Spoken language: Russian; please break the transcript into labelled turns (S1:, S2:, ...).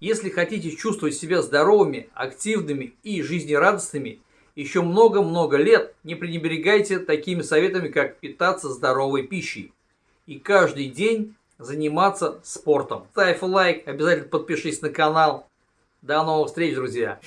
S1: Если хотите чувствовать себя здоровыми, активными и жизнерадостными еще много-много лет, не пренебрегайте такими советами, как питаться здоровой пищей и каждый день заниматься спортом. Ставь лайк, обязательно подпишись на канал. До новых встреч, друзья!